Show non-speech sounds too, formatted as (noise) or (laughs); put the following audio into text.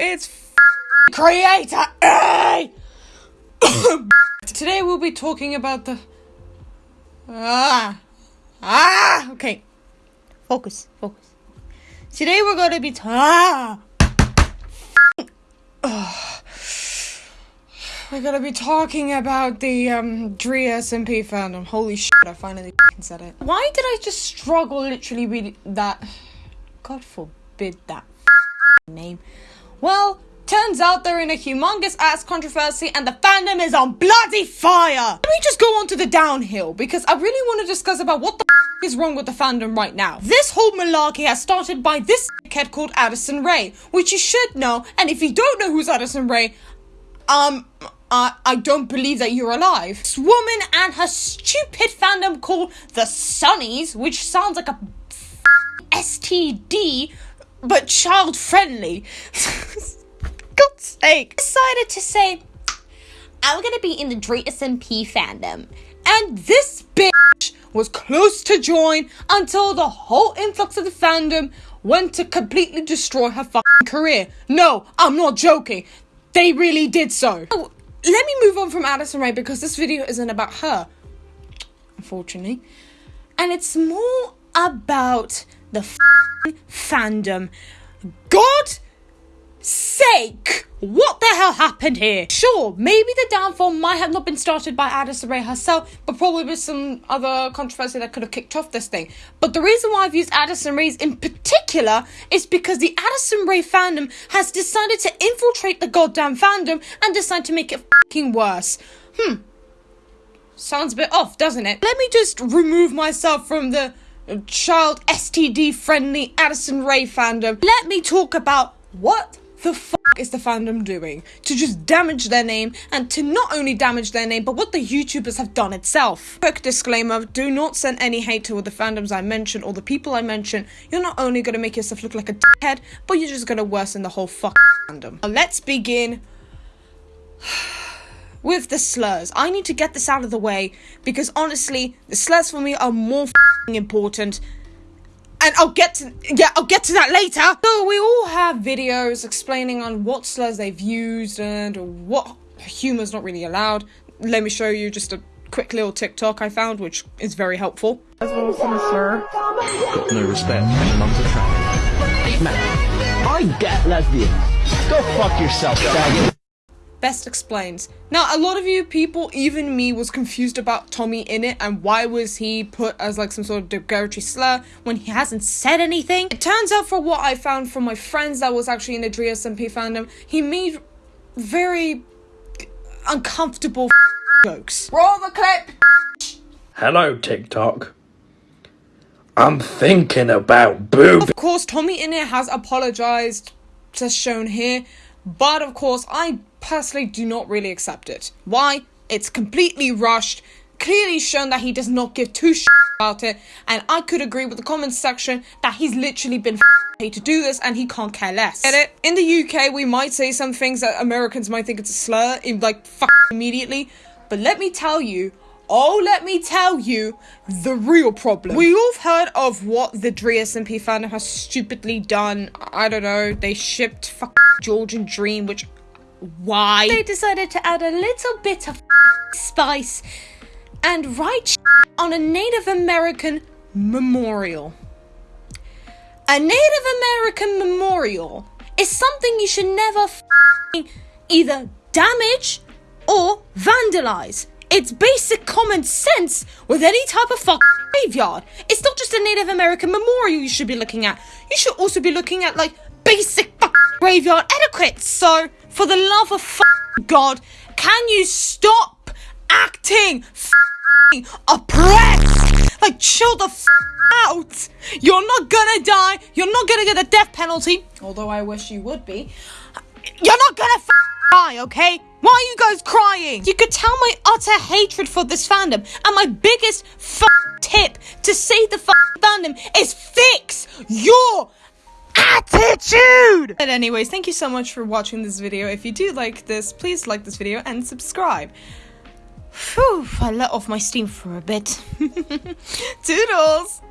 it's Creator A! (coughs) Today we'll be talking about the. Ah! Ah! Okay. Focus, focus. Today we're going to be. Ah! (sighs) We're gonna be talking about the um SMP fandom. Holy shit, I finally said it. Why did I just struggle literally with that? God forbid that name. Well, turns out they're in a humongous ass controversy and the fandom is on bloody fire. Let me just go on to the downhill because I really want to discuss about what the is wrong with the fandom right now. This whole malarkey has started by this kid called Addison Rae, which you should know, and if you don't know who's Addison Rae, um, uh, I don't believe that you're alive. This woman and her stupid fandom called the Sunnies, which sounds like a STD, but child friendly. (laughs) God's sake. Decided to say, I'm gonna be in the Dream SMP fandom. And this bitch was close to join until the whole influx of the fandom went to completely destroy her fucking career. No, I'm not joking. They really did so. Oh, let me move on from Addison Rae because this video isn't about her, unfortunately. And it's more about the fandom. God sake! What the hell happened here? Sure, maybe the downfall might have not been started by Addison Rae herself, but probably with some other controversy that could have kicked off this thing. But the reason why I've used Addison Rae's in particular is because the Addison Rae fandom has decided to infiltrate the goddamn fandom and decide to make it fucking worse. Hmm. Sounds a bit off, doesn't it? Let me just remove myself from the child STD friendly Addison Rae fandom. Let me talk about what the fuck is the fandom doing to just damage their name and to not only damage their name but what the YouTubers have done itself. Quick disclaimer, do not send any hate to the fandoms I mention or the people I mention. You're not only gonna make yourself look like a dickhead, but you're just gonna worsen the whole fuck fandom. Now let's begin (sighs) with the slurs. I need to get this out of the way because honestly, the slurs for me are more important and I'll get to yeah, I'll get to that later. So we all have videos explaining on what slurs they've used and what humor's not really allowed. Let me show you just a quick little TikTok I found, which is very helpful. As well as some slur. Got no respect. Mum's a tramp. Man, I get lesbian. Go fuck yourself, faggot. Best explains. Now, a lot of you people, even me, was confused about TommyInnit and why was he put as like some sort of derogatory slur when he hasn't said anything. It turns out, for what I found from my friends that was actually in the Dream SMP fandom, he made very uncomfortable (laughs) jokes. Roll the clip. Hello, TikTok. I'm thinking about boob. Of course, TommyInnit has apologized, as shown here, but of course, I personally do not really accept it. Why? It's completely rushed, clearly shown that he does not give two shits about it, and I could agree with the comments section that he's literally been paid to do this and he can't care less. Get it? In the UK, we might say some things that Americans might think it's a slur, in like immediately, but let me tell you, Oh, let me tell you the real problem. We all have heard of what the Dream SMP fandom has stupidly done. I don't know, they shipped George and Dream, which why they decided to add a little bit of spice and write on a Native American memorial. A Native American memorial is something you should never either damage or vandalize. It's basic common sense with any type of graveyard. It's not just a Native American memorial you should be looking at. You should also be looking at like basic graveyard etiquette. So for the love of God, can you stop acting oppressed? Like, chill the out. You're not gonna die. You're not gonna get the death penalty. Although I wish you would be. You're not gonna die, okay? Why are you guys crying? You could tell my utter hatred for this fandom. And my biggest tip to save the fandom is fix your attitude! But anyways, thank you so much for watching this video. If you do like this, please like this video and subscribe. Phew, I let off my steam for a bit. (laughs) Toodles!